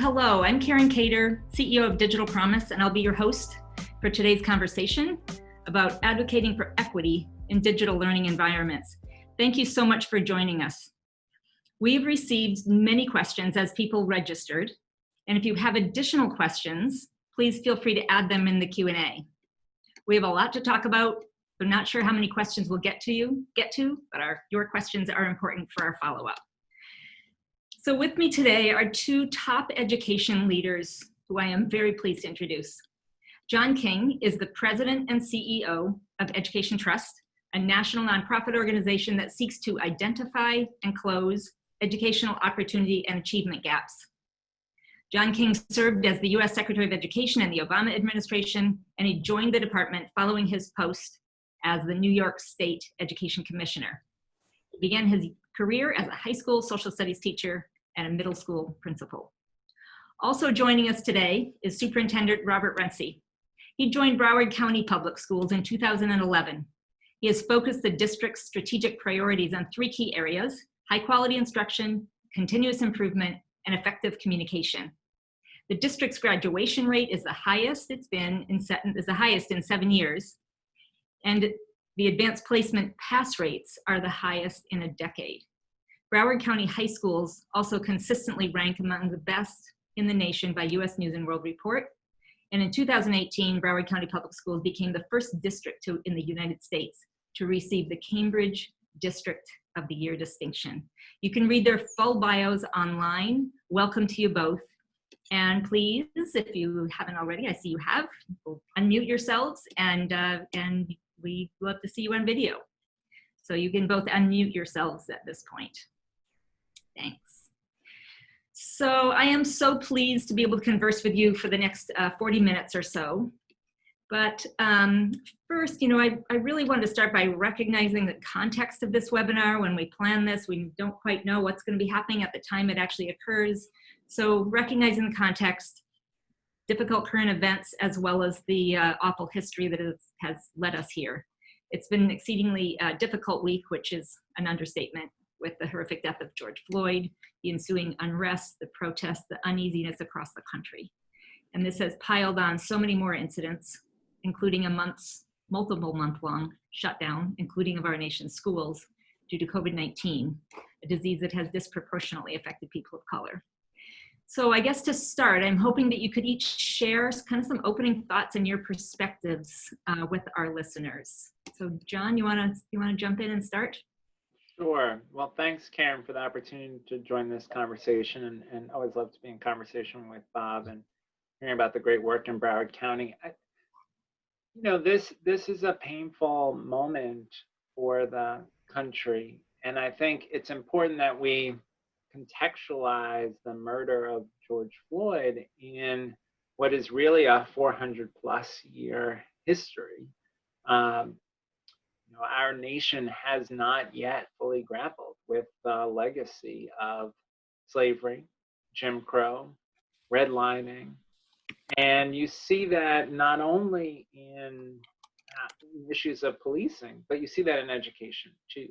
Hello, I'm Karen Cator, CEO of Digital Promise, and I'll be your host for today's conversation about advocating for equity in digital learning environments. Thank you so much for joining us. We've received many questions as people registered, and if you have additional questions, please feel free to add them in the Q&A. We have a lot to talk about. I'm not sure how many questions we'll get to you, get to, but our, your questions are important for our follow-up. So with me today are two top education leaders who I am very pleased to introduce. John King is the president and CEO of Education Trust, a national nonprofit organization that seeks to identify and close educational opportunity and achievement gaps. John King served as the US Secretary of Education in the Obama administration, and he joined the department following his post as the New York State Education Commissioner. He began his career as a high school social studies teacher and a middle school principal. Also joining us today is Superintendent Robert Runcie. He joined Broward County Public Schools in 2011. He has focused the district's strategic priorities on three key areas, high quality instruction, continuous improvement, and effective communication. The district's graduation rate is the highest it's been in is the highest in seven years, and the advanced placement pass rates are the highest in a decade. Broward County high schools also consistently rank among the best in the nation by US News and World Report. And in 2018, Broward County Public Schools became the first district to, in the United States to receive the Cambridge District of the Year distinction. You can read their full bios online. Welcome to you both. And please, if you haven't already, I see you have, unmute yourselves and, uh, and we love to see you on video. So you can both unmute yourselves at this point. Thanks. So I am so pleased to be able to converse with you for the next uh, 40 minutes or so. But um, first, you know, I, I really wanted to start by recognizing the context of this webinar. When we plan this, we don't quite know what's going to be happening at the time it actually occurs. So recognizing the context, difficult current events, as well as the uh, awful history that is, has led us here. It's been an exceedingly uh, difficult week, which is an understatement, with the horrific death of George Floyd, the ensuing unrest, the protests, the uneasiness across the country. And this has piled on so many more incidents, including a month's, multiple month long shutdown, including of our nation's schools due to COVID-19, a disease that has disproportionately affected people of color. So I guess to start, I'm hoping that you could each share kind of some opening thoughts and your perspectives uh, with our listeners. So John, you wanna, you wanna jump in and start? Sure. Well, thanks, Karen, for the opportunity to join this conversation and, and always love to be in conversation with Bob and hearing about the great work in Broward County. I, you know, this this is a painful moment for the country. And I think it's important that we contextualize the murder of George Floyd in what is really a 400 plus year history. Um, know, our nation has not yet fully grappled with the legacy of slavery, Jim Crow, redlining, and you see that not only in uh, issues of policing, but you see that in education too.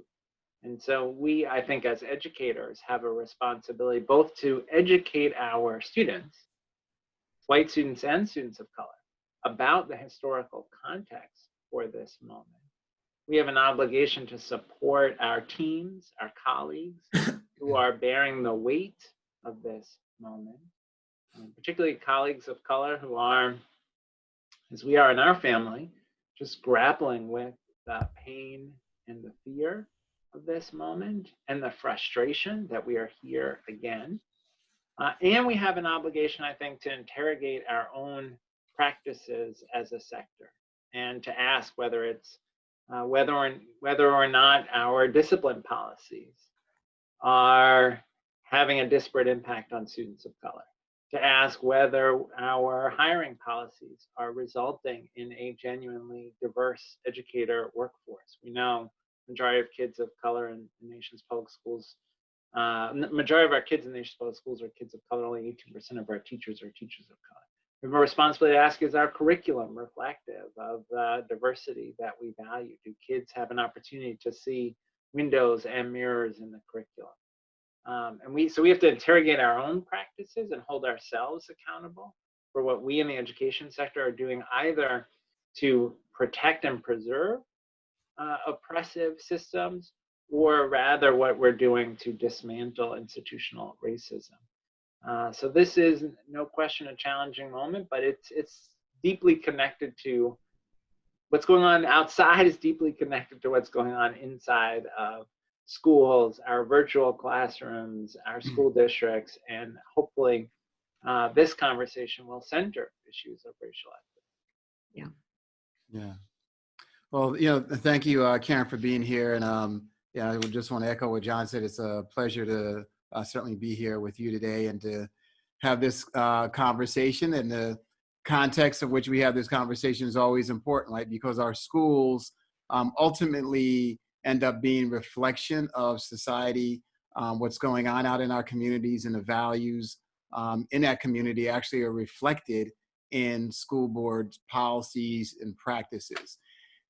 And so we, I think, as educators, have a responsibility both to educate our students, white students and students of color, about the historical context for this moment. We have an obligation to support our teams, our colleagues, who are bearing the weight of this moment, um, particularly colleagues of color who are, as we are in our family, just grappling with the pain and the fear of this moment and the frustration that we are here again. Uh, and we have an obligation, I think, to interrogate our own practices as a sector and to ask whether it's uh, whether or whether or not our discipline policies are having a disparate impact on students of color. To ask whether our hiring policies are resulting in a genuinely diverse educator workforce. We know majority of kids of color in the nation's public schools. Uh, majority of our kids in the nation's public schools are kids of color. Only 18% of our teachers are teachers of color. Have a responsibility to ask, is our curriculum reflective of the diversity that we value? Do kids have an opportunity to see windows and mirrors in the curriculum? Um, and we, so we have to interrogate our own practices and hold ourselves accountable for what we in the education sector are doing either to protect and preserve uh, oppressive systems or rather what we're doing to dismantle institutional racism. Uh, so this is no question a challenging moment, but it's it's deeply connected to what's going on outside is deeply connected to what's going on inside of schools, our virtual classrooms, our Hmm. school districts, and hopefully uh, this conversation will center issues of racial equity. Yeah. Yeah. Well, you know, thank you, uh, Karen, for being here. And um, yeah, I would just want to echo what John said. It's a pleasure to uh, certainly be here with you today and to have this uh, conversation. And the context of which we have this conversation is always important, right? Because our schools um, ultimately end up being reflection of society, um, what's going on out in our communities, and the values um, in that community actually are reflected in school boards policies and practices.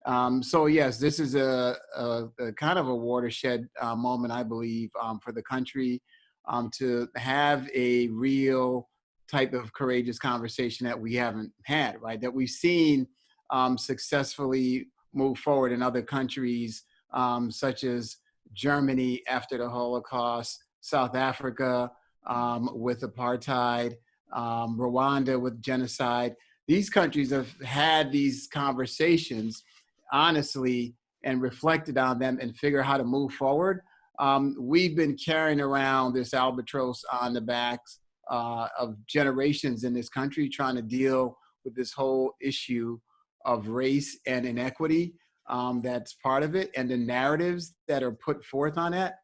Um, so yes, this is a, a, a kind of a watershed uh, moment, I believe, um, for the country um, to have a real type of courageous conversation that we haven't had, right? That we've seen um, successfully move forward in other countries, um, such as Germany after the Holocaust, South Africa um, with apartheid, Rwanda with genocide. These countries have had these conversations honestly and reflected on them and figure how to move forward. Um, we've been carrying around this albatross on the backs uh, of generations in this country trying to deal with this whole issue of race and inequity um, that's part of it and the narratives that are put forth on that.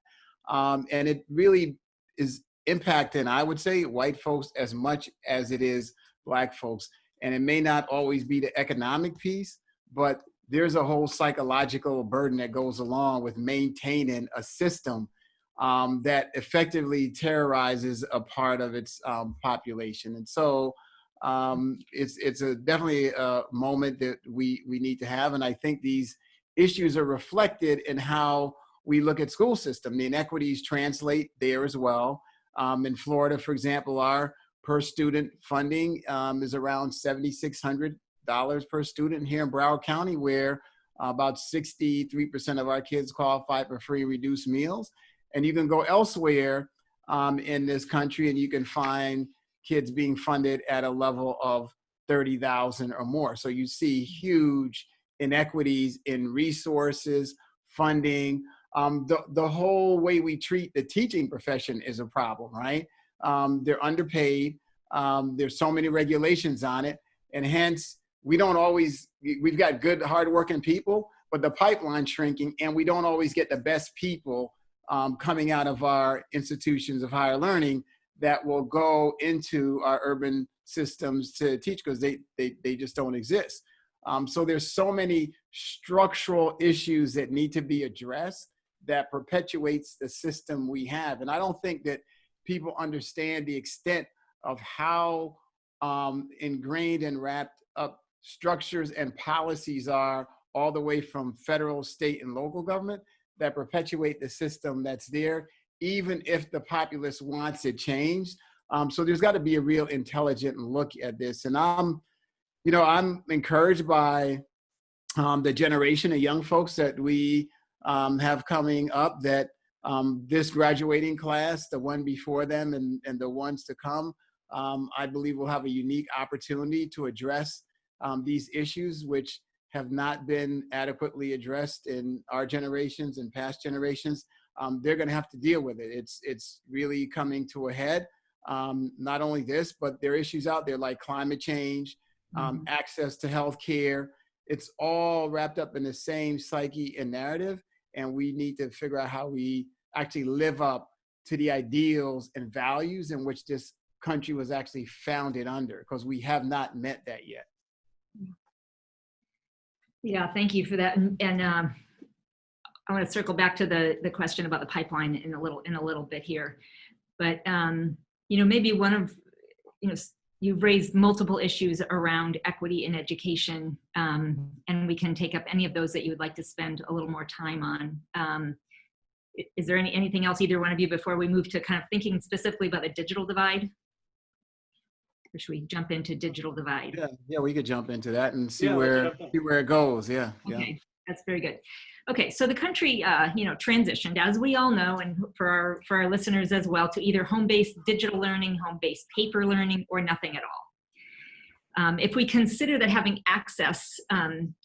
Um, and it really is impacting, I would say, white folks as much as it is black folks. And it may not always be the economic piece, but there's a whole psychological burden that goes along with maintaining a system um, that effectively terrorizes a part of its um, population. And so um, it's it's a definitely a moment that we we need to have. And I think these issues are reflected in how we look at school system. The inequities translate there as well. Um, in Florida, for example, our per student funding um, is around $7,600 per student here in Broward County, where uh, about 63% of our kids qualify for free reduced meals. And you can go elsewhere um, in this country and you can find kids being funded at a level of 30,000 or more. So you see huge inequities in resources, funding, um, the, the whole way we treat the teaching profession is a problem, right? Um, they're underpaid. Um, there's so many regulations on it. And hence, we don't always, we've got good, hardworking people, but the pipeline's shrinking and we don't always get the best people um, coming out of our institutions of higher learning that will go into our urban systems to teach because they, they, they just don't exist. Um, so there's so many structural issues that need to be addressed that perpetuates the system we have. And I don't think that people understand the extent of how um, ingrained and wrapped up structures and policies are all the way from federal, state, and local government that perpetuate the system that's there, even if the populace wants it changed. Um, so there's got to be a real intelligent look at this. And I'm, you know, I'm encouraged by um, the generation of young folks that we um, have coming up that um, this graduating class, the one before them and, and the ones to come, um, I believe will have a unique opportunity to address um, these issues, which have not been adequately addressed in our generations and past generations. Um, they're gonna have to deal with it. It's, it's really coming to a head. Um, not only this, but there are issues out there like climate change, um, access to health care. It's all wrapped up in the same psyche and narrative. And we need to figure out how we actually live up to the ideals and values in which this country was actually founded under, because we have not met that yet. Yeah, thank you for that. And, and um, I want to circle back to the the question about the pipeline in a little in a little bit here. But um, you know, maybe one of you know you've raised multiple issues around equity in education, um, and we can take up any of those that you would like to spend a little more time on. Um, is there any, anything else either one of you before we move to kind of thinking specifically about the digital divide? Or should we jump into digital divide? Yeah, yeah, we could jump into that and see Yeah, where, see where it goes. Yeah, yeah. That's very good. Okay, so the country, uh, you know, transitioned, as we all know, and for our for our listeners as well, to either home-based digital learning, home-based paper learning, or nothing at all. Um, if we consider that having access, um,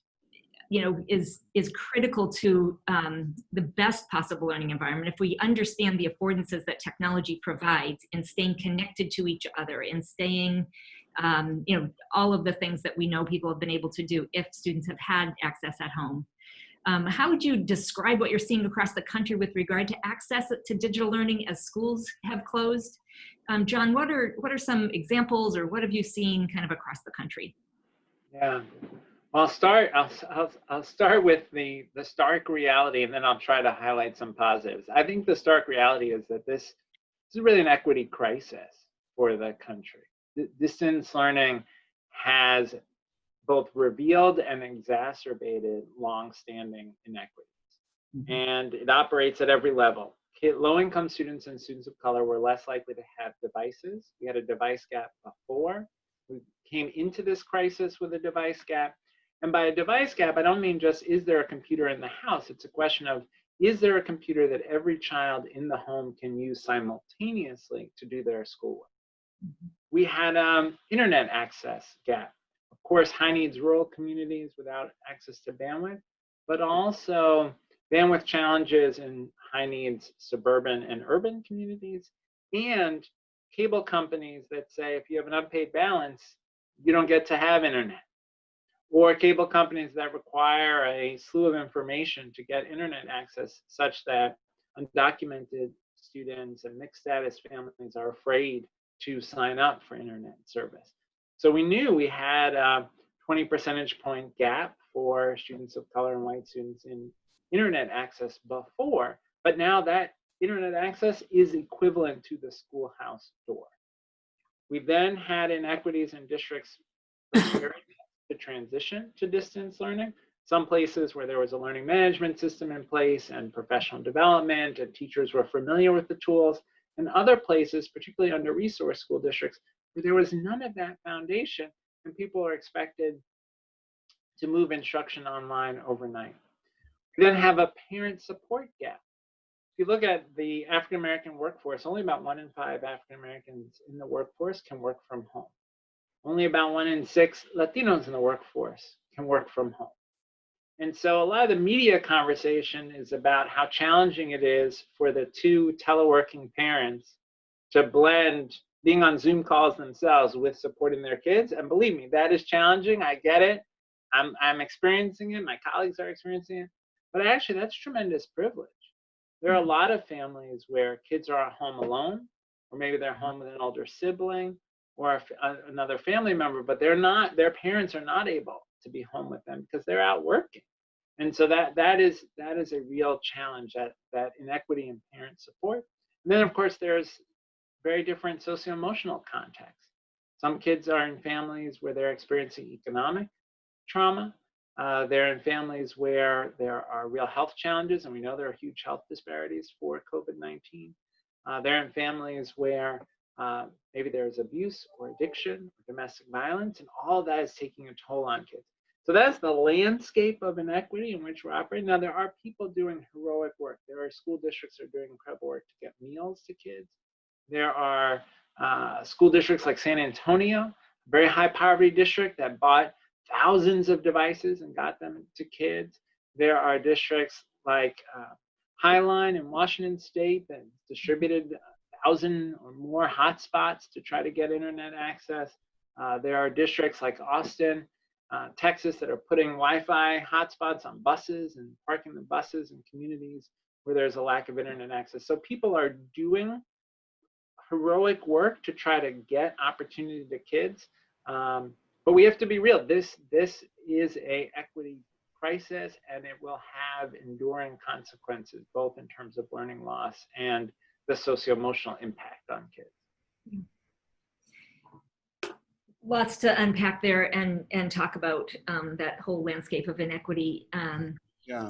you know, is is critical to um, the best possible learning environment, if we understand the affordances that technology provides in staying connected to each other, in staying um, you know, all of the things that we know people have been able to do if students have had access at home. Um, how would you describe what you're seeing across the country with regard to access to digital learning as schools have closed? Um, John, what are, what are some examples or what have you seen kind of across the country? Yeah. I'll start. I'll, I'll, I'll start with the the stark reality, and then I'll try to highlight some positives. I think the stark reality is that this, this is really an equity crisis for the country. D- distance learning has both revealed and exacerbated long-standing inequities, mm-hmm. and it operates at every level. Low-income students and students of color were less likely to have devices. We had a device gap before. We came into this crisis with a device gap. And by a device gap, I don't mean just is there a computer in the house? It's a question of is there a computer that every child in the home can use simultaneously to do their schoolwork? We had um, internet access gap. Of course, high needs rural communities without access to bandwidth, but also bandwidth challenges in high needs suburban and urban communities, and cable companies that say if you have an unpaid balance, you don't get to have internet. Or cable companies that require a slew of information to get internet access, such that undocumented students and mixed status families are afraid to sign up for internet service. So we knew we had a 20 percentage point gap for students of color and white students in internet access before, but now that internet access is equivalent to the schoolhouse door. We then had inequities in districts to transition to distance learning. Some places where there was a learning management system in place and professional development and teachers were familiar with the tools, and other places, particularly under resource school districts, where there was none of that foundation and people are expected to move instruction online overnight. We then have a parent support gap. If you look at the African American workforce, only about one in five African Americans in the workforce can work from home. Only about one in six Latinos in the workforce can work from home. And so a lot of the media conversation is about how challenging it is for the two teleworking parents to blend being on Zoom calls themselves with supporting their kids. And believe me, that is challenging. I get it. I'm, I'm experiencing it. My colleagues are experiencing it. But actually, that's tremendous privilege. There are a mm-hmm. lot of families where kids are at home alone, or maybe they're home with an older sibling or a a- another family member, but they're not, their parents are not able to be home with them because they're out working. And so that that is that is a real challenge, that that inequity in parent support. And then of course there's very different socio-emotional contexts. Some kids are in families where they're experiencing economic trauma. Uh, they're in families where there are real health challenges, and we know there are huge health disparities for COVID-19. Uh, they're in families where uh, maybe there's abuse or addiction or domestic violence, and all that is taking a toll on kids. So that's the landscape of inequity in which we're operating. Now, there are people doing heroic work. There are school districts that are doing incredible work to get meals to kids. There are uh, school districts like San Antonio, a very high poverty district that bought thousands of devices and got them to kids. There are districts like uh, Highline in Washington State that distributed a thousand or more hotspots to try to get internet access. Uh, there are districts like Austin, uh, Texas that are putting Wi-Fi hotspots on buses and parking the buses in communities where there's a lack of internet access. So people are doing heroic work to try to get opportunity to kids. Um, but we have to be real. This this is a equity crisis, and it will have enduring consequences, both in terms of learning loss and the socio-emotional impact on kids. Lots to unpack there and, and talk about um, that whole landscape of inequity. Um, Yeah.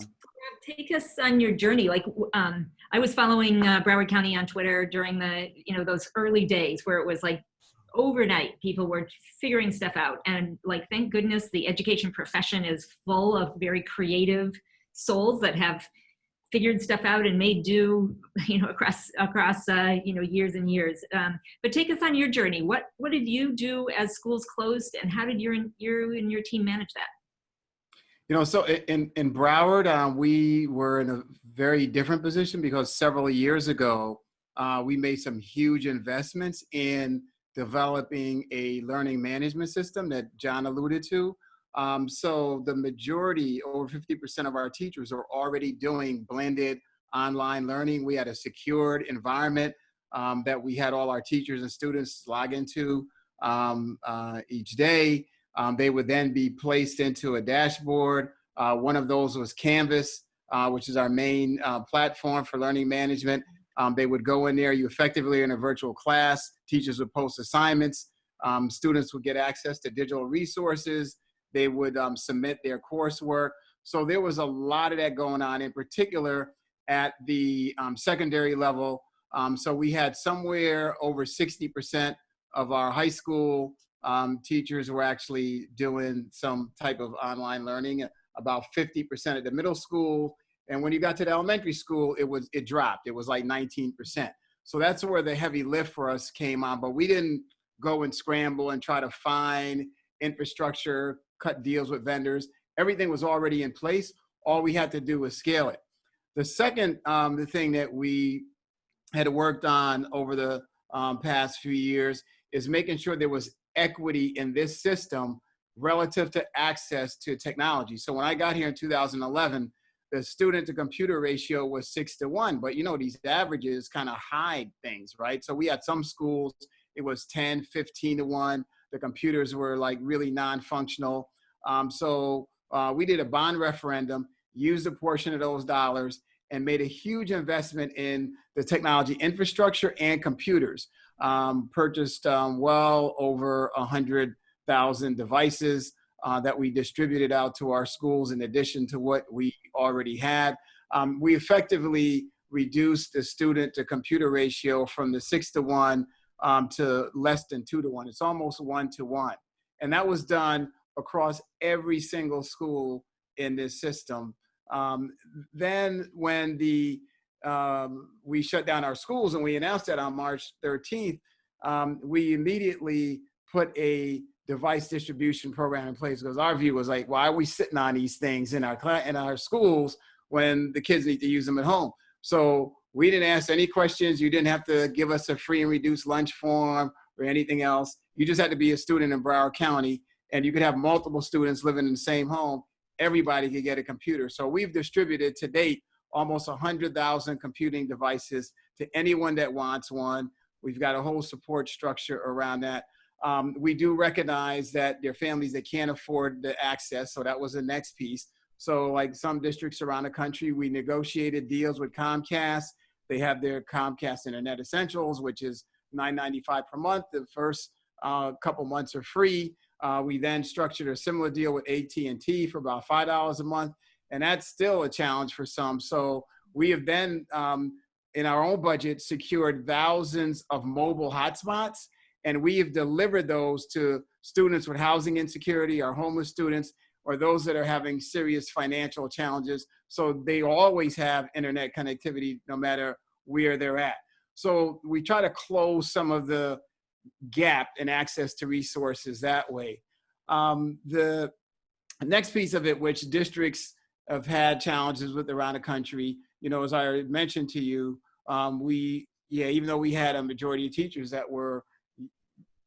take us on your journey. Like, um, I was following uh, Broward County on Twitter during the, you know, those early days where it was like overnight people were figuring stuff out. And like, thank goodness the education profession is full of very creative souls that have figured stuff out and made do, you know, across, across, uh, you know, years and years. Um, but take us on your journey. What, what did you do as schools closed and how did your, you and your team manage that? You know, so in, in Broward, um, we were in a very different position because several years ago, uh, we made some huge investments in developing a learning management system that John alluded to. Um, so the majority, over 50% of our teachers are already doing blended online learning. We had a secured environment um, that we had all our teachers and students log into um, uh, each day. Um, they would then be placed into a dashboard. Uh, one of those was Canvas, uh, which is our main uh, platform for learning management. Um, they would go in there, you effectively in a virtual class, teachers would post assignments, um, students would get access to digital resources, they would um, submit their coursework. So there was a lot of that going on, in particular at the um, secondary level. Um, so we had somewhere over 60% of our high school um, teachers were actually doing some type of online learning, about 50% at the middle school. And when you got to the elementary school, it was it dropped. It was like 19%. So that's where the heavy lift for us came on. But we didn't go and scramble and try to find infrastructure, cut deals with vendors. Everything was already in place. All we had to do was scale it. The second um, the thing that we had worked on over the um, past few years is making sure there was equity in this system relative to access to technology. So when I got here in 2011, the student to computer ratio was six to one, but you know, these averages kind of hide things, right? So we had some schools, it was 10, 15 to one. The computers were like really non-functional. Um, so uh, we did a bond referendum, used a portion of those dollars and made a huge investment in the technology infrastructure and computers. Um, purchased um, well over a hundred thousand devices uh, that we distributed out to our schools in addition to what we already had. Um, we effectively reduced the student to computer ratio from the six to one um, to less than two to one. It's almost one to one. And that was done across every single school in this system. Um, then when the um, we shut down our schools and we announced that on March 13th, um, we immediately put a device distribution program in place because our view was like, why are we sitting on these things in our in our schools when the kids need to use them at home? So we didn't ask any questions. You didn't have to give us a free and reduced lunch form or anything else. You just had to be a student in Broward County and you could have multiple students living in the same home. Everybody could get a computer. So we've distributed to date almost 100,000 computing devices to anyone that wants one. We've got a whole support structure around that. Um, we do recognize that there are families that can't afford the access, so that was the next piece. So like some districts around the country, we negotiated deals with Comcast. They have their Comcast Internet Essentials, which is $9.95 per month. The first uh, couple months are free. Uh, we then structured a similar deal with AT&T for about $5 a month. And that's still a challenge for some. So we have then, um, in our own budget, secured thousands of mobile hotspots. And we have delivered those to students with housing insecurity, our homeless students, or those that are having serious financial challenges. So they always have internet connectivity no matter where they're at. So we try to close some of the gap in access to resources that way. Um, the next piece of it, which districts have had challenges with around the country, you know, as I mentioned to you, um, we, yeah, even though we had a majority of teachers that were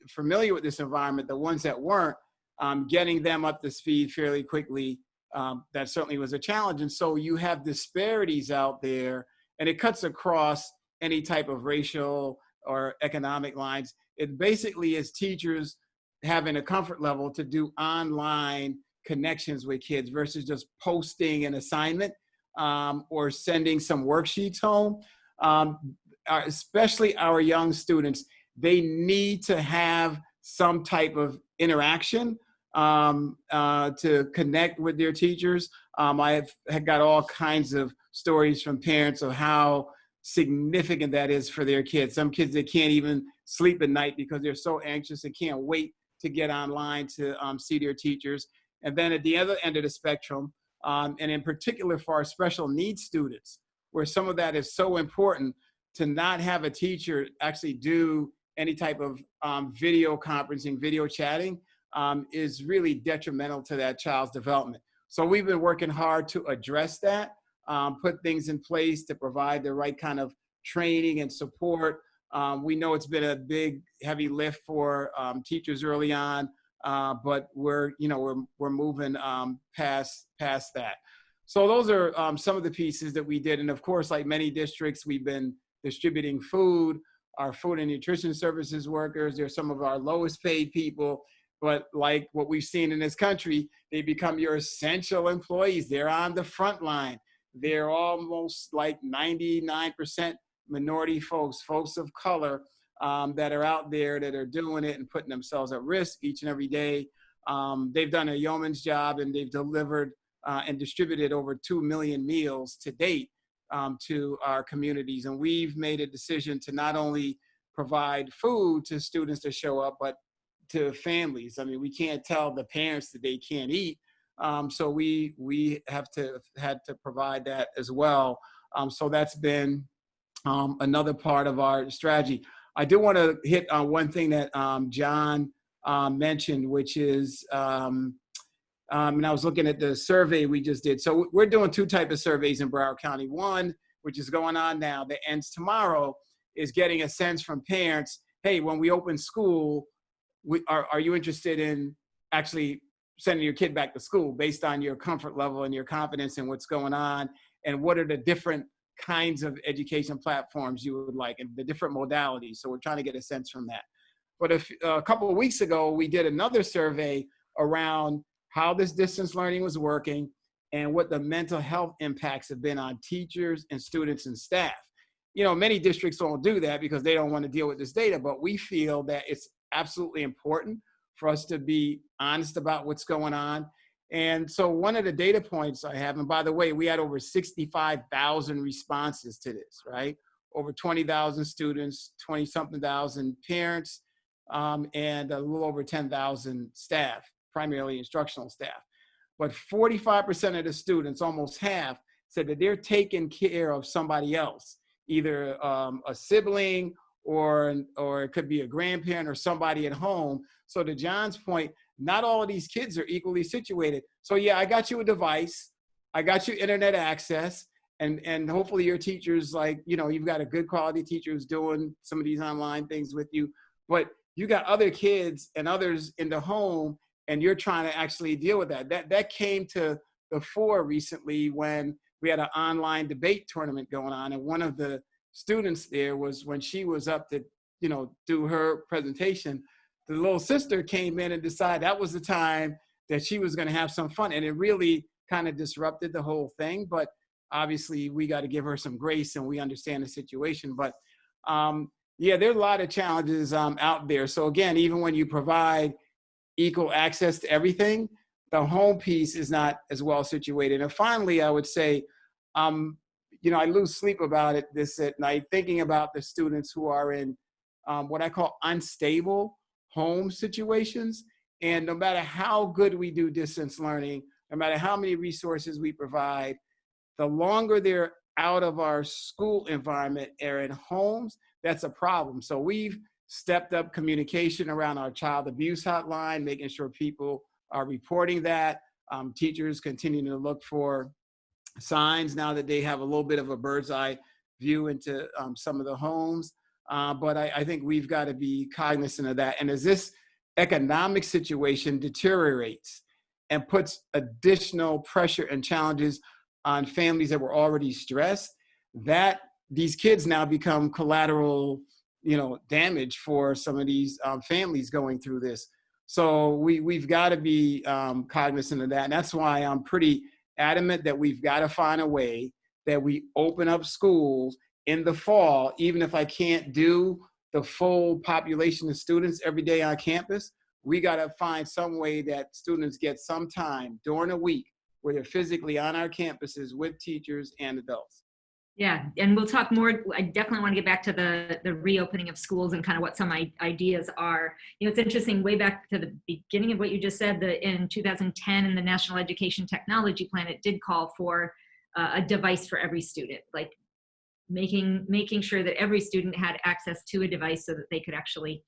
familiar with this environment, the ones that weren't, um, getting them up to speed fairly quickly, um, that certainly was a challenge. And so you have disparities out there and it cuts across any type of racial or economic lines. It basically is teachers having a comfort level to do online connections with kids versus just posting an assignment um, or sending some worksheets home. Um, especially our young students, they need to have some type of interaction um, uh, to connect with their teachers. Um, I have, got all kinds of stories from parents of how significant that is for their kids. Some kids that can't even sleep at night because they're so anxious and can't wait to get online to um, see their teachers. And then at the other end of the spectrum, um, and in particular for our special needs students, where some of that is so important to not have a teacher actually do any type of um, video conferencing, video chatting, um, is really detrimental to that child's development. So we've been working hard to address that, um, put things in place to provide the right kind of training and support. Um, we know it's been a big, heavy lift for um, teachers early on, uh, but we're, you know, we're, we're moving um, past, past that. So those are um, some of the pieces that we did. And of course, like many districts, we've been distributing food, our food and nutrition services workers, they're some of our lowest paid people, but like what we've seen in this country, they become your essential employees. They're on the front line. They're almost like 99% minority folks, folks of color um, that are out there that are doing it and putting themselves at risk each and every day. Um, they've done a yeoman's job and they've delivered uh, and distributed over 2 million meals to date um, to our communities. And we've made a decision to not only provide food to students to show up, but to families. I mean, we can't tell the parents that they can't eat. Um, so we we have to had to provide that as well. Um, so that's been um, another part of our strategy. I do want to hit on one thing that um, John um, mentioned, which is, um, and I was looking at the survey we just did. So we're doing two type of surveys in Broward County. One, which is going on now, that ends tomorrow, is getting a sense from parents, hey, when we open school, we, are, are you interested in actually sending your kid back to school based on your comfort level and your confidence in what's going on? And what are the different kinds of education platforms you would like and the different modalities? So we're trying to get a sense from that. But if, a couple of weeks ago we did another survey around how this distance learning was working and what the mental health impacts have been on teachers and students and staff. You know many districts don't do that because they don't want to deal with this data but we feel that it's absolutely important for us to be honest about what's going on. And so one of the data points I have, and by the way, we had over 65,000 responses to this, right? Over 20,000 students, 20 something thousand parents, um, and a little over 10,000 staff, primarily instructional staff. But 45% of the students, almost half, said that they're taking care of somebody else, either um, a sibling or, or it could be a grandparent or somebody at home. So to John's point, not all of these kids are equally situated. So yeah, I got you a device, I got you internet access, and, and hopefully your teacher's like, you know, you've got a good quality teacher who's doing some of these online things with you, but you got other kids and others in the home and you're trying to actually deal with that. That, that came to the fore recently when we had an online debate tournament going on and one of the students there was when she was up to, you know, do her presentation, the little sister came in and decided that was the time that she was going to have some fun. And it really kind of disrupted the whole thing. But obviously, we got to give her some grace and we understand the situation. But um, yeah, there's a lot of challenges um, out there. So again, even when you provide equal access to everything, the home piece is not as well situated. And finally, I would say, um, you know, I lose sleep about it this at night, thinking about the students who are in um, what I call unstable home situations. And no matter how good we do distance learning, no matter how many resources we provide, the longer they're out of our school environment or in homes, that's a problem. So we've stepped up communication around our child abuse hotline, making sure people are reporting that. Um, teachers continuing to look for signs now that they have a little bit of a bird's eye view into um, some of the homes. Uh, but I, I think we've got to be cognizant of that. And as this economic situation deteriorates and puts additional pressure and challenges on families that were already stressed, that these kids now become collateral, you know, damage for some of these um, families going through this. So we, we've got to be um, cognizant of that. And that's why I'm pretty adamant that we've got to find a way that we open up schools in the fall, even if I can't do the full population of students every day on campus, we got to find some way that students get some time during a week where they're physically on our campuses with teachers and adults. Yeah, and we'll talk more. I definitely want to get back to the the reopening of schools and kind of what some I- ideas are. You know, it's interesting. Way back to the beginning of what you just said, that in 2010 in the National Education Technology Plan, it did call for uh, a device for every student, like making making sure that every student had access to a device so that they could actually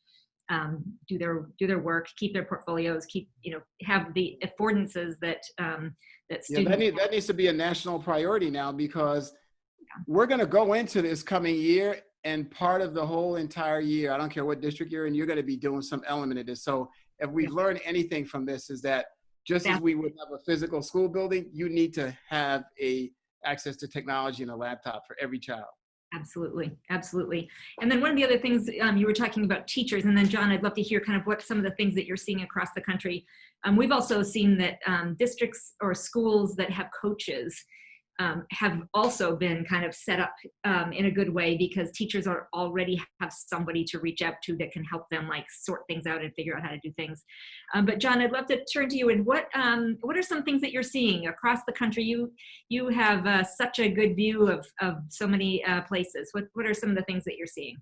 um, do their do their work, keep their portfolios, keep you know have the affordances that um, that Yeah, students. that, need, that needs to be a national priority now because we're going to go into this coming year and part of the whole entire year, I don't care what district you're in, you're going to be doing some element of this. So if we've learned anything from this is that just as we would have a physical school building, you need to have a access to technology and a laptop for every child. Absolutely, absolutely. And then one of the other things um, you were talking about teachers, and then John, I'd love to hear kind of what some of the things that you're seeing across the country. Um, we've also seen that um, districts or schools that have coaches um, have also been kind of set up um, in a good way because teachers are already have somebody to reach out to that can help them like sort things out and figure out how to do things. Um, but John, I'd love to turn to you and what um, what are some things that you're seeing across the country? You you have uh, such a good view of, of so many uh, places. What, what are some of the things that you're seeing?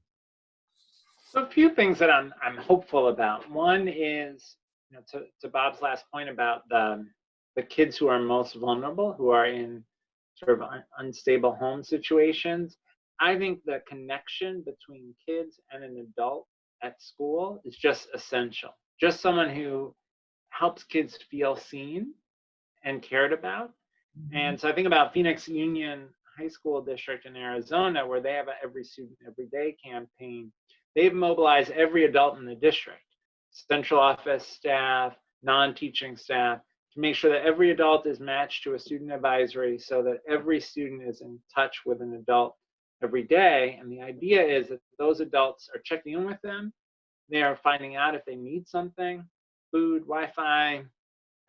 So a few things that I'm I'm hopeful about. One is, you know, to, to Bob's last point about the the kids who are most vulnerable, who are in sort of un, unstable home situations. I think the connection between kids and an adult at school is just essential. Just someone who helps kids feel seen and cared about. Mm-hmm. And so I think about Phoenix Union High School District in Arizona, where they have a Every Student Every Day campaign. They've mobilized every adult in the district, central office staff, non-teaching staff, to make sure that every adult is matched to a student advisory so that every student is in touch with an adult every day. And the idea is that those adults are checking in with them. They are finding out if they need something, food, Wi-Fi,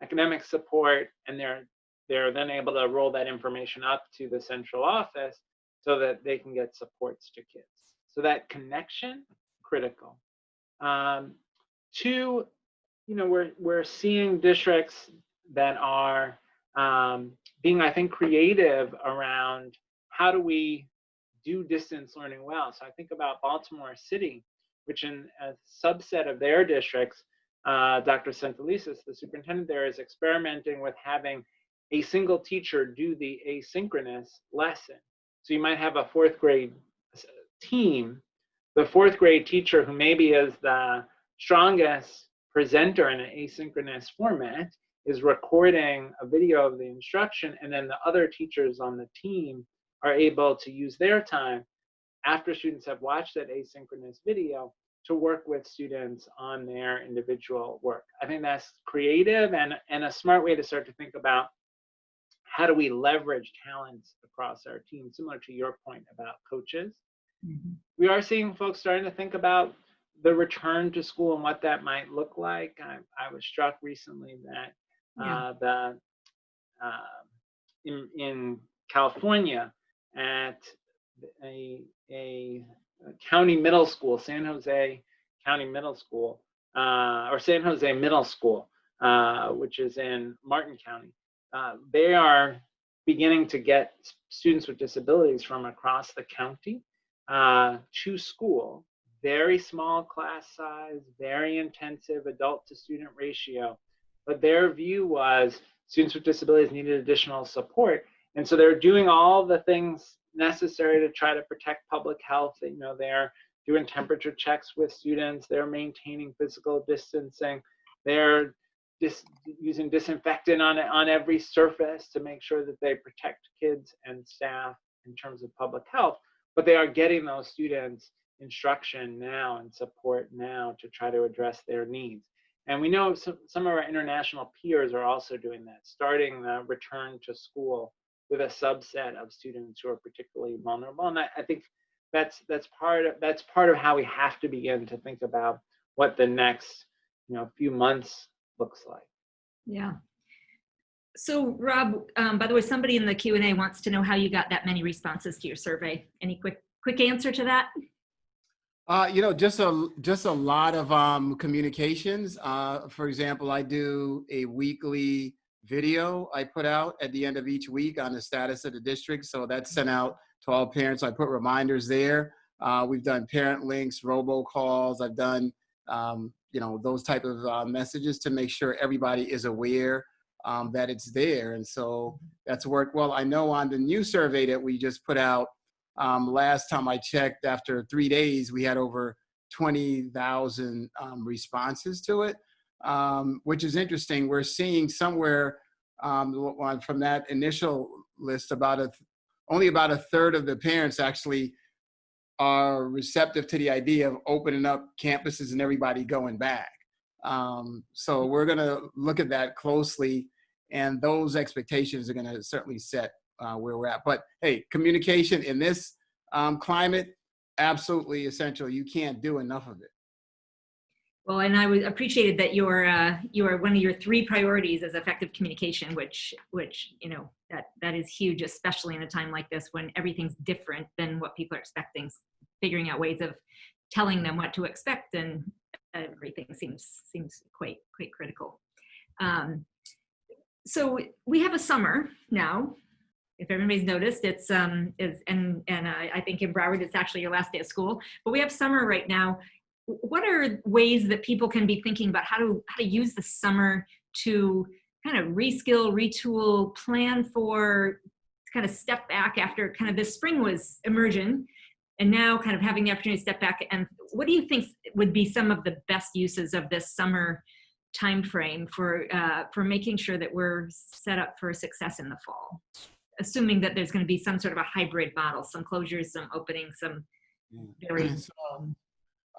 academic support, and they're they're then able to roll that information up to the central office so that they can get supports to kids. So that connection, critical. Um, two, you know, we're we're seeing districts that are um, being, I think, creative around how do we do distance learning well. So I think about Baltimore City, which in a subset of their districts, uh, Dr. Santelises, the superintendent there, is experimenting with having a single teacher do the asynchronous lesson. So you might have a fourth grade team, the fourth grade teacher who maybe is the strongest presenter in an asynchronous format is recording a video of the instruction and then the other teachers on the team are able to use their time after students have watched that asynchronous video to work with students on their individual work. I think that's creative and, and a smart way to start to think about how do we leverage talents across our team, similar to your point about coaches. Mm-hmm. We are seeing folks starting to think about the return to school and what that might look like. I, I was struck recently that Yeah. uh, the uh, in, in California at a, a county middle school, San Jose County Middle School, uh, or San Jose Middle School, uh, which is in Marin County. Uh, they are beginning to get students with disabilities from across the county uh, to school. Very small class size, very intensive adult to student ratio. But their view was students with disabilities needed additional support. And so they're doing all the things necessary to try to protect public health. You know, they're doing temperature checks with students, they're maintaining physical distancing, they're dis- using disinfectant on, on every surface to make sure that they protect kids and staff in terms of public health. But they are getting those students instruction now and support now to try to address their needs. And we know some, some of our international peers are also doing that, starting the return to school with a subset of students who are particularly vulnerable. And I, I think that's that's part of that's part of how we have to begin to think about what the next you know few months looks like. Yeah. So Rob, um, by the way, somebody in the Q and A wants to know how you got that many responses to your survey. Any quick quick answer to that? Uh, you know, just a just a lot of um, communications. Uh, for example, I do a weekly video I put out at the end of each week on the status of the district. So that's sent out to all parents. I put reminders there. Uh, we've done parent links, robocalls. I've done um, you know those type of uh, messages to make sure everybody is aware um, that it's there. And so that's worked well. I know on the new survey that we just put out um, last time I checked, after three days, we had over 20,000 um, responses to it, um, which is interesting. We're seeing somewhere um, from that initial list about a only about a third of the parents actually are receptive to the idea of opening up campuses and everybody going back. Um, so we're going to look at that closely, and those expectations are going to certainly set uh, where we're at. But hey, communication in this um, climate, absolutely essential. You can't do enough of it. Well, and I was appreciated that your uh, your one of your three priorities is effective communication, which which you know that that is huge, especially in a time like this when everything's different than what people are expecting. Figuring out ways of telling them what to expect and everything seems seems quite quite critical. Um, so we have a summer now. If everybody's noticed, it's um is and and uh, I think in Broward it's actually your last day of school. But we have summer right now what are ways that people can be thinking about how to how to use the summer to kind of reskill, retool, plan for kind of step back after kind of this spring was emerging and now kind of having the opportunity to step back and what do you think would be some of the best uses of this summer time frame for uh, for making sure that we're set up for success in the fall assuming that there's going to be some sort of a hybrid model some closures some openings some very so,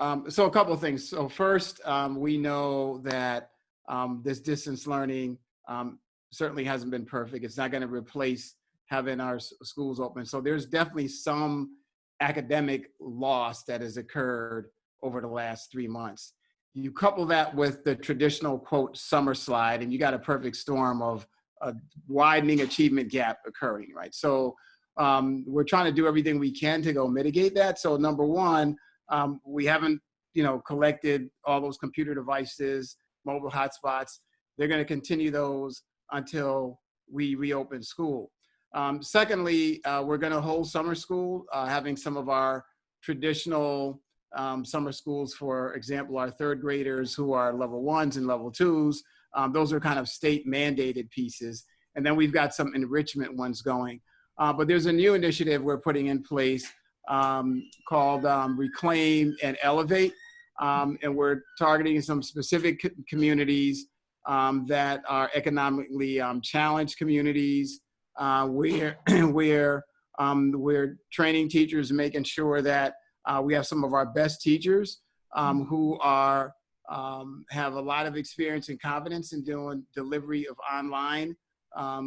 um, so a couple of things. So first, um, we know that um, this distance learning um, certainly hasn't been perfect. It's not going to replace having our schools open. So there's definitely some academic loss that has occurred over the last three months. You couple that with the traditional quote summer slide, and you got a perfect storm of a widening achievement gap occurring, right? So um, we're trying to do everything we can to go mitigate that. So number one, um, we haven't, you know, collected all those computer devices, mobile hotspots. They're going to continue those until we reopen school. Um, secondly, uh, we're going to hold summer school, uh, having some of our traditional um, summer schools, for example, our third graders who are level ones and level twos. Um, those are kind of state mandated pieces. And then we've got some enrichment ones going. Uh, but there's a new initiative we're putting in place um, called um, Reclaim and Elevate. Um, and we're targeting some specific co communities um, that are economically um, challenged communities uh, where, where um, we're training teachers, making sure that uh, we have some of our best teachers who are have a lot of experience and confidence in doing delivery of online uh,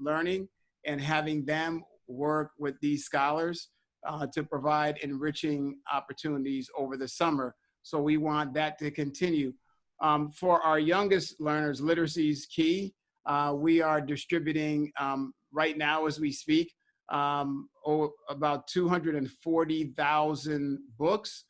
learning and having them work with these scholars uh, to provide enriching opportunities over the summer. So we want that to continue. Um, for our youngest learners, literacy is key. Uh, we are distributing um, right now as we speak um, oh, about 240,000 books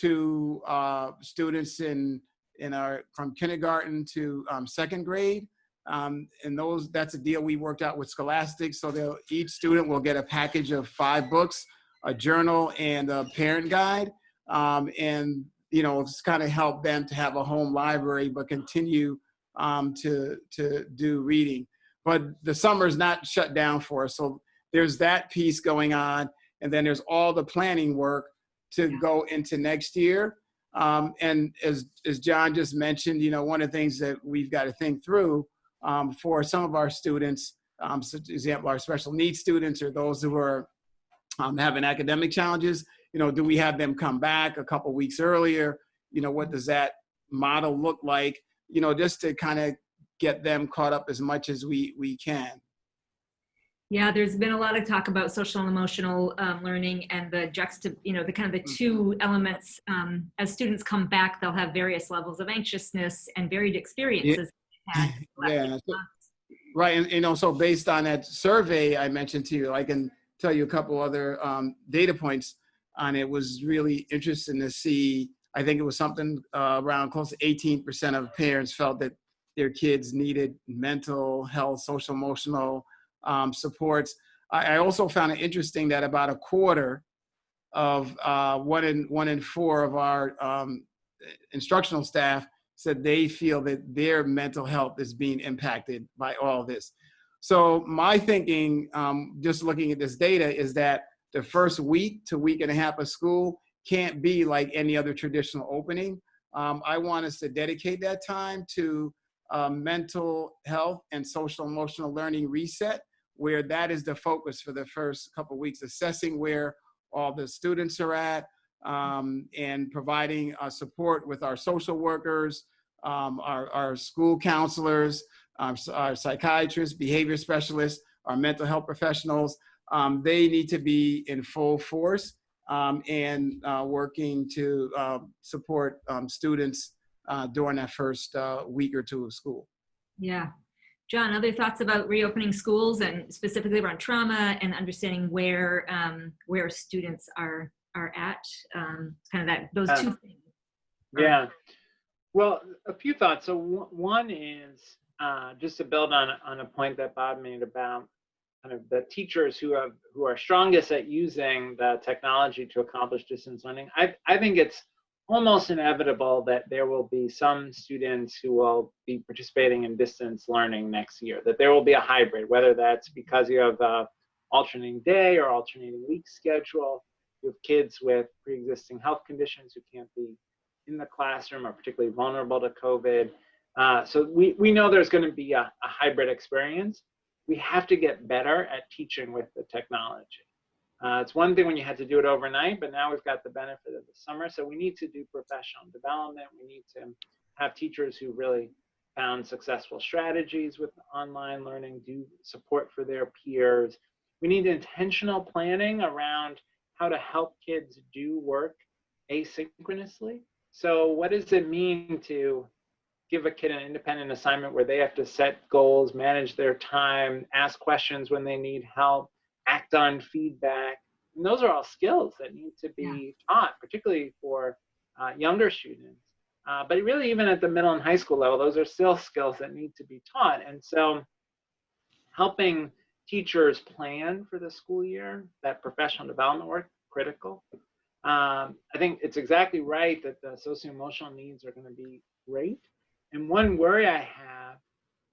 to uh, students in in our from kindergarten to um, second grade. Um, and those that's a deal we worked out with Scholastic. So they'll, each student will get a package of five books a journal and a parent guide. Um, and, you know, it's kind of help them to have a home library, but continue um, to, to do reading. But the summer is not shut down for us. So there's that piece going on. And then there's all the planning work to yeah. go into next year. Um, and as, as John just mentioned, you know, one of the things that we've got to think through um, for some of our students, um, so example, our special needs students or those who are um, having academic challenges, you know, do we have them come back a couple weeks earlier? You know, what does that model look like? You know, just to kind of get them caught up as much as we, we can. Yeah, there's been a lot of talk about social and emotional um, learning and the juxta, you know, the kind of the two mm-hmm. elements. Um, as students come back, they'll have various levels of anxiousness and varied experiences. Yeah, yeah. So, right, and you know, so based on that survey I mentioned to you, I can tell you a couple other um, data points. and it was really interesting to see. I think it was something uh, around close to 18% of parents felt that their kids needed mental health, social emotional um, supports. I, I, also found it interesting that about a quarter of uh, one in one in four of our um, instructional staff said they feel that their mental health is being impacted by all this. So my thinking, um, just looking at this data, is that the first week to week and a half of school can't be like any other traditional opening. Um, I want us to dedicate that time to uh, mental health and social emotional learning reset, where that is the focus for the first couple weeks, assessing where all the students are at um, and providing uh, support with our social workers, um, our, our school counselors, um, our psychiatrists, behavior specialists, our mental health professionals. Um, they need to be in full force um, and uh, working to uh, support um, students during that first uh, week or two of school. Yeah. John, other thoughts about reopening schools and specifically around trauma and understanding where um, where students are are at, um, kind of that those two Uh, things. Yeah. Well, a few thoughts. So one- one is uh, just to build on on a point that Bob made about kind of the teachers who have who are strongest at using the technology to accomplish distance learning. I I think it's almost inevitable that there will be some students who will be participating in distance learning next year. That there will be a hybrid, whether that's because you have a alternating day or alternating week schedule. You have kids with pre-existing health conditions who can't be in the classroom are particularly vulnerable to COVID. Uh, so we, we know there's going to be a, a, hybrid experience. We have to get better at teaching with the technology. Uh, it's one thing when you had to do it overnight, but now we've got the benefit of the summer. So we need to do professional development. We need to have teachers who really found successful strategies with online learning, do support for their peers. We need intentional planning around how to help kids do work asynchronously. So what does it mean to give a kid an independent assignment where they have to set goals, manage their time, ask questions when they need help, act on feedback? And those are all skills that need to be yeah. taught, particularly for uh, younger students. Uh, but really, even at the middle and high school level, those are still skills that need to be taught. And so, helping teachers plan for the school year, that professional development work, critical. Um, I think it's exactly right that the socio-emotional needs are going to be great. And one worry I have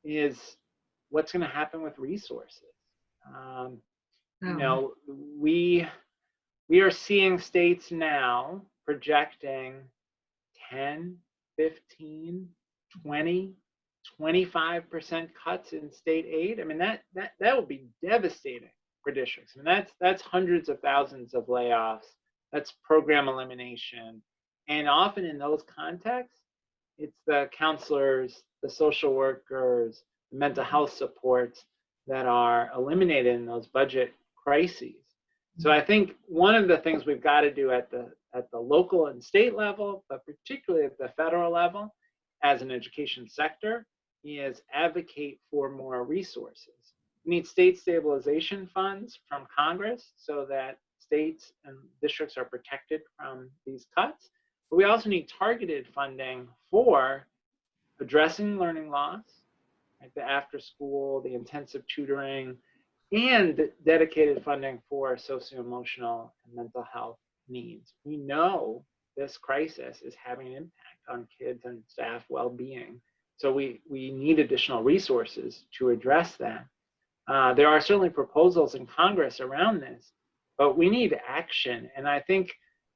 is what's going to happen with resources. Um. You oh. know, we we are seeing states now projecting 10, 15, 20, 25% cuts in state aid. I mean, that that that will be devastating for districts. I mean, that's that's hundreds of thousands of layoffs that's program elimination. And often in those contexts, it's the counselors, the social workers, the mental health supports that are eliminated in those budget crises. So mm-hmm. I think one of the things we've got to do at the at the local and state level, but particularly at the federal level, as an education sector, is advocate for more resources. We need state stabilization funds from Congress so that states and districts are protected from these cuts. But we also need targeted funding for addressing learning loss, like the after school, the intensive tutoring, and dedicated funding for socio-emotional and mental health needs. We know this crisis is having an impact on kids and staff well-being. So we, we need additional resources to address that. Uh, there are certainly proposals in Congress around this, but we need action. And I think,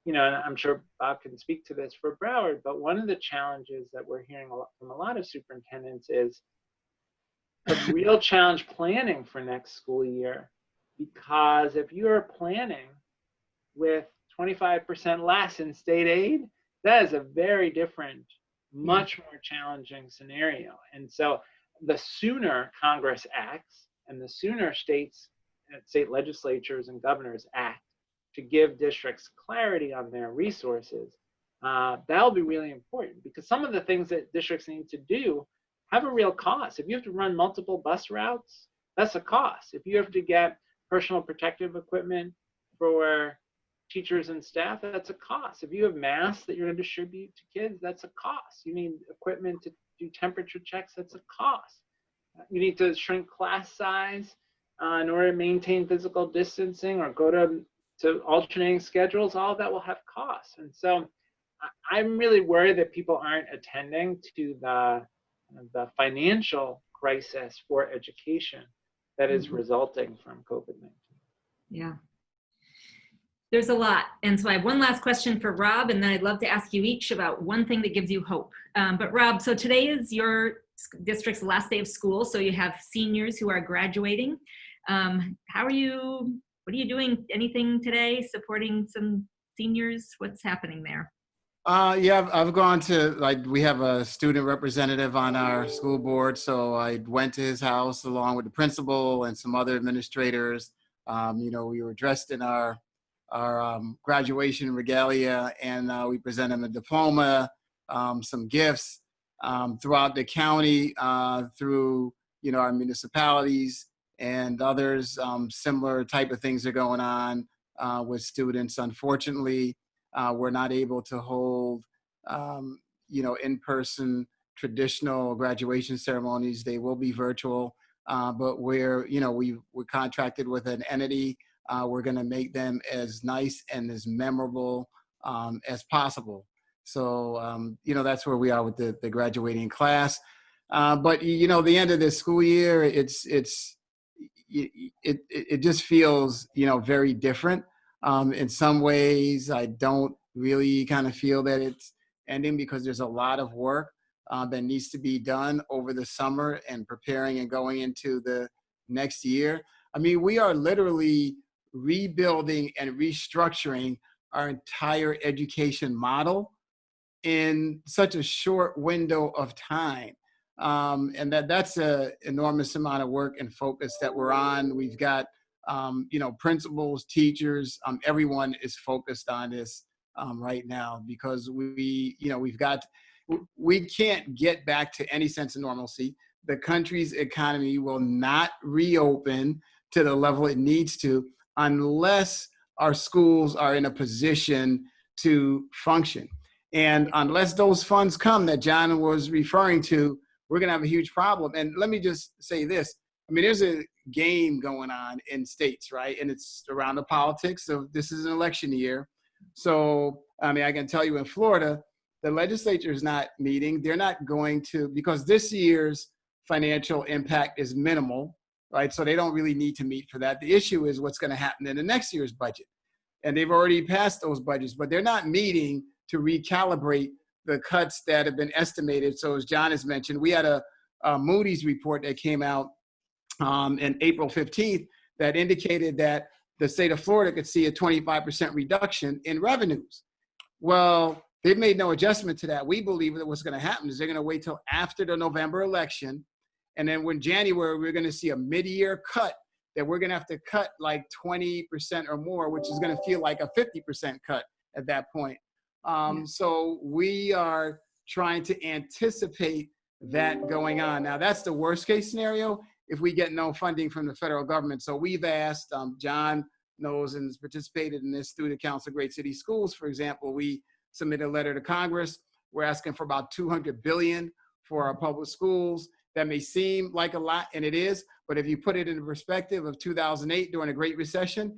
you know, I'm sure Bob can speak to this for Broward, but one of the challenges that we're hearing a lot from a lot of superintendents is a real challenge planning for next school year. Because if you're planning with 25% less in state aid, that is a very different, much more challenging scenario. And so the sooner Congress acts and the sooner states state legislatures and governors act to give districts clarity on their resources, uh, that'll be really important because some of the things that districts need to do have a real cost. If you have to run multiple bus routes, that's a cost. If you have to get personal protective equipment for teachers and staff, that's a cost. If you have masks that you're going to distribute to kids, that's a cost. You need equipment to do temperature checks, that's a cost. You need to shrink class size uh, in order to maintain physical distancing or go to, to alternating schedules. All of that will have costs. And so I'm really worried that people aren't attending to the, the financial crisis for education that is Mhm. resulting from COVID-19. Yeah. There's a lot. And so I have one last question for Rob, and then I'd love to ask you each about one thing that gives you hope. Um, but Rob, so today is your district's last day of school. So you have seniors who are graduating. Um, how are you, what are you doing? Anything today supporting some seniors? What's happening there? Uh, yeah, I've, I've gone to, like, we have a student representative on our school board, so I went to his house along with the principal and some other administrators. Um, you know, we were dressed in our, our um, graduation regalia and uh, we presented him a diploma, um, some gifts um, throughout the county, uh, through, you know, our municipalities and others. Um, similar type of things are going on uh, with students. Unfortunately, uh, we're not able to hold, um, you know, in-person traditional graduation ceremonies. They will be virtual, uh, but we're, you know, we we're contracted with an entity. Uh, we're going to make them as nice and as memorable um, as possible. So, um, you know, that's where we are with the, the graduating class. Uh, but you know, the end of this school year, it's it's it, it, it just feels you know very different. Um, in some ways, I don't really kind of feel that it's ending because there's a lot of work uh, that needs to be done over the summer and preparing and going into the next year. I mean, we are literally rebuilding and restructuring our entire education model in such a short window of time. Um, and that that's an enormous amount of work and focus that we're on. We've got um, you know, principals, teachers, um, everyone is focused on this um, right now because we, you know, we've got, we can't get back to any sense of normalcy. The country's economy will not reopen to the level it needs to unless our schools are in a position to function. And unless those funds come that John was referring to, we're gonna have a huge problem. And let me just say this, I mean, there's a game going on in states, right? And it's around the politics of this is an election year. So, I mean, I can tell you in Florida, the legislature is not meeting. They're not going to, because this year's financial impact is minimal, right? So they don't really need to meet for that. The issue is what's going to happen in the next year's budget. And they've already passed those budgets, but they're not meeting to recalibrate the cuts that have been estimated. So as John has mentioned, we had a, a Moody's report that came out um, in April 15th that indicated that the state of Florida could see a 25% reduction in revenues. Well, they've made no adjustment to that. We believe that what's going to happen is they're going to wait till after the November election. And then when January, we're going to see a mid-year cut that we're going to have to cut like 20% or more, which is going to feel like a 50% cut at that point. Um, So we are trying to anticipate that going on. Now, that's the worst case scenario if we get no funding from the federal government. So we've asked, um, John knows and has participated in this through the Council of Great City Schools, for example, we submitted a letter to Congress. We're asking for about 200 billion for our public schools. That may seem like a lot, and it is, but if you put it in the perspective of 2008 during a Great Recession,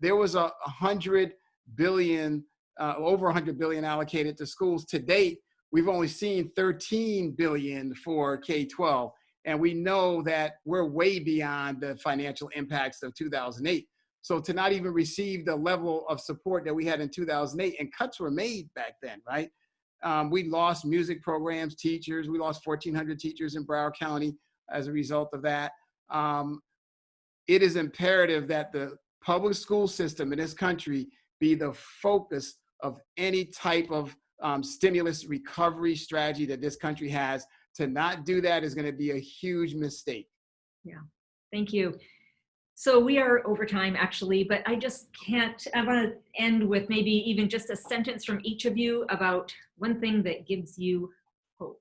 there was a 100 billion, uh, over 100 billion allocated to schools. To date, we've only seen 13 billion for K-12. And we know that we're way beyond the financial impacts of 2008. So to not even receive the level of support that we had in 2008, and cuts were made back then, right? Um, we lost music programs, teachers. We lost 1,400 teachers in Broward County as a result of that. Um, it is imperative that the public school system in this country be the focus of any type of um, stimulus recovery strategy that this country has. To not do that is going to be a huge mistake. Yeah, thank you. So we are over time actually, but I just can't, I want to end with maybe even just a sentence from each of you about one thing that gives you hope.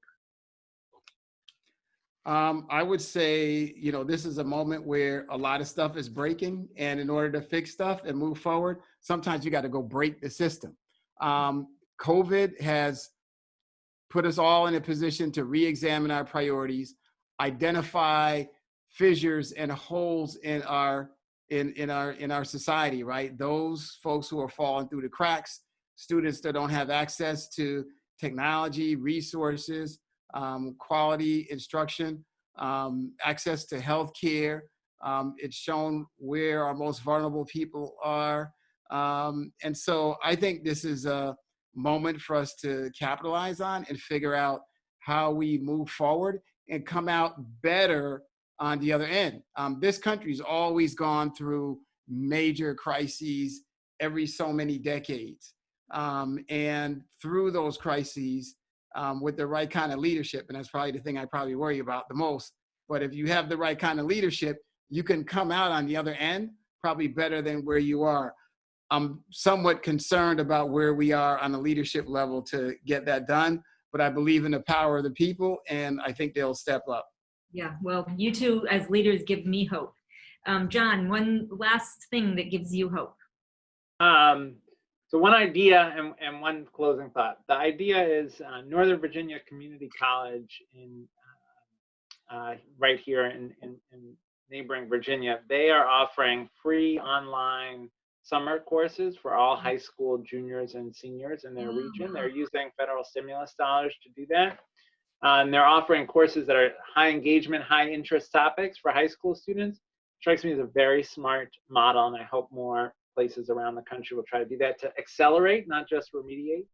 Um, I would say, you know, this is a moment where a lot of stuff is breaking, and in order to fix stuff and move forward, sometimes you got to go break the system. Um, COVID has put us all in a position to re-examine our priorities, identify fissures and holes in our in in our in our society. Right, those folks who are falling through the cracks, students that don't have access to technology, resources, um, quality instruction, um, access to health care. Um, it's shown where our most vulnerable people are. Um, and so I think this is a moment for us to capitalize on and figure out how we move forward and come out better on the other end. Um, this country's always gone through major crises every so many decades. Um, and through those crises, um, with the right kind of leadership, and that's probably the thing I probably worry about the most. But if you have the right kind of leadership, you can come out on the other end probably better than where you are. I'm somewhat concerned about where we are on the leadership level to get that done, but I believe in the power of the people, and I think they'll step up. Yeah, well, you two as leaders give me hope. Um, John, one last thing that gives you hope. Um, so one idea and, and one closing thought. The idea is uh, Northern Virginia Community College in uh, uh, right here in, in, in neighboring Virginia. They are offering free online summer courses for all high school juniors and seniors in their region. They're using federal stimulus dollars to do that. Uh, and they're offering courses that are high engagement, high interest topics for high school students. Strikes me as a very smart model, and I hope more places around the country will try to do that to accelerate, not just remediate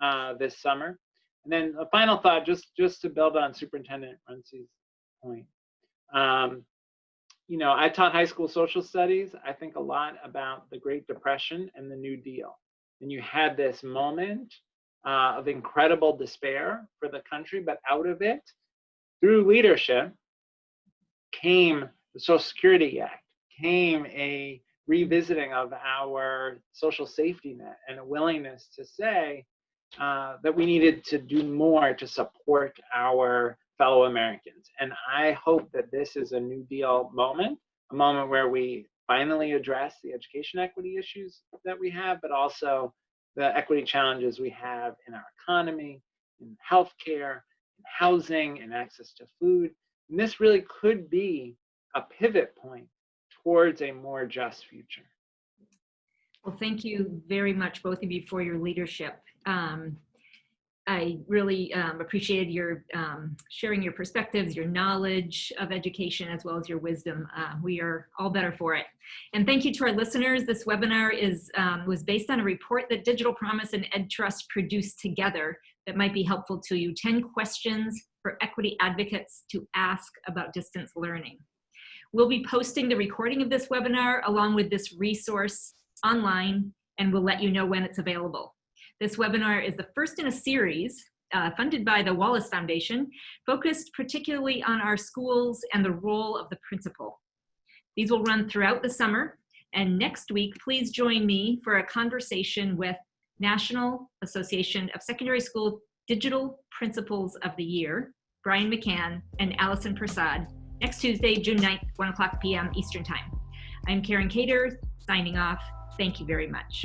uh, this summer. And then a final thought, just just to build on Superintendent Runcie's point. Um, you know, I taught high school social studies. I think a lot about the Great Depression and the New Deal. And you had this moment uh, of incredible despair for the country, but out of it, through leadership, came the Social Security Act, came a revisiting of our social safety net and a willingness to say uh, that we needed to do more to support our fellow Americans. And I hope that this is a New Deal moment, a moment where we finally address the education equity issues that we have, but also the equity challenges we have in our economy, in healthcare, in housing, and access to food. And this really could be a pivot point towards a more just future. Well, thank you very much, both of you, for your leadership. Um, I really um, appreciated your um, sharing your perspectives, your knowledge of education, as well as your wisdom. Uh, we are all better for it. And thank you to our listeners. This webinar is um, was based on a report that Digital Promise and EdTrust produced together that might be helpful to you. 10 questions for equity advocates to ask about distance learning. We'll be posting the recording of this webinar along with this resource online, and we'll let you know when it's available. This webinar is the first in a series uh, funded by the Wallace Foundation, focused particularly on our schools and the role of the principal. These will run throughout the summer, and next week, please join me for a conversation with National Association of Secondary School Digital Principals of the Year, Brian McCann and Allison Prasad, next Tuesday, June 9th, 1 o'clock p.m. Eastern Time. I'm Karen Cator, signing off. Thank you very much.